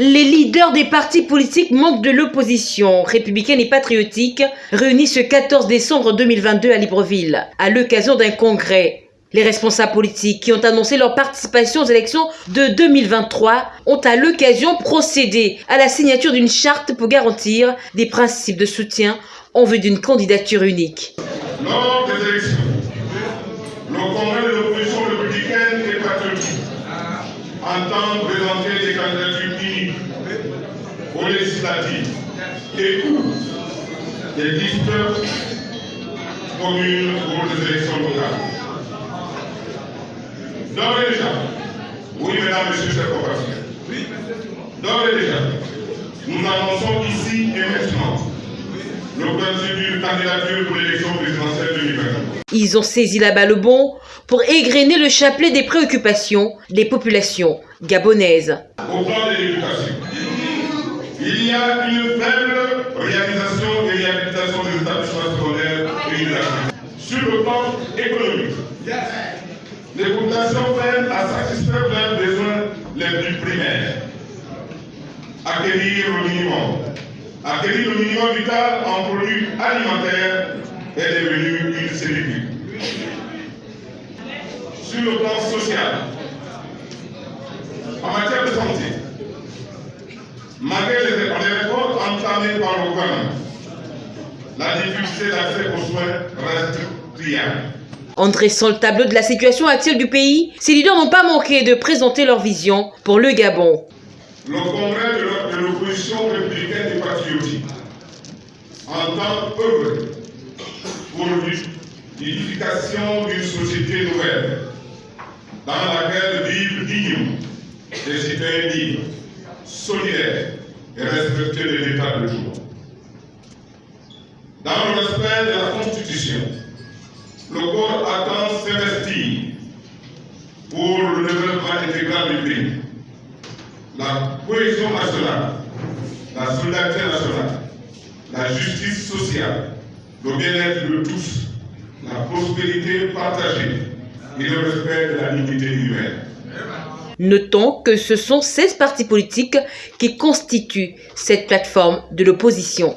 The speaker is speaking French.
Les leaders des partis politiques membres de l'opposition républicaine et patriotique réunis ce 14 décembre 2022 à Libreville à l'occasion d'un congrès. Les responsables politiques qui ont annoncé leur participation aux élections de 2023 ont à l'occasion procédé à la signature d'une charte pour garantir des principes de soutien en vue d'une candidature unique le congrès de l'opposition républicaine et patriotique entend présenter des candidatures uniques aux législatives et ou des listes communes pour les élections locales. D'ores et déjà, oui mesdames, messieurs, chers compatriotes, d'ores et déjà, nous annonçons ici et maintenant candidature pour l'élection présidentielle 2024. Ils ont saisi la balle au bon pour égrener le chapelet des préoccupations des populations gabonaises. Au plan de l'éducation, il y a une faible réalisation et réhabilitation des établissements secondaires et universitaires. Sur le plan économique, les populations peinent à satisfaire leurs besoins les plus primaires. Acquérir le minimum. Acquérir le minimum vital en produits alimentaires est devenu une certitude. Sur le plan social, en matière de santé, malgré les efforts entamés par le gouvernement, la difficulté d'accès aux soins reste criante. En dressant le tableau de la situation actuelle du pays, ces leaders n'ont pas manqué de présenter leur vision pour le Gabon. Le congrès de l'opposition républicaine et patriotique entend œuvrer pour l'édification d'une société nouvelle dans laquelle vivent dignement des citoyens libres, solidaires et respectueux de l'état de droit. Dans le respect de la Constitution, le corps attend s'investir pour le développement intégral du pays, la cohésion nationale, la solidarité nationale, la justice sociale, le bien-être de tous, la prospérité partagée et le respect de la dignité humaine. Notons que ce sont 16 partis politiques qui constituent cette plateforme de l'opposition.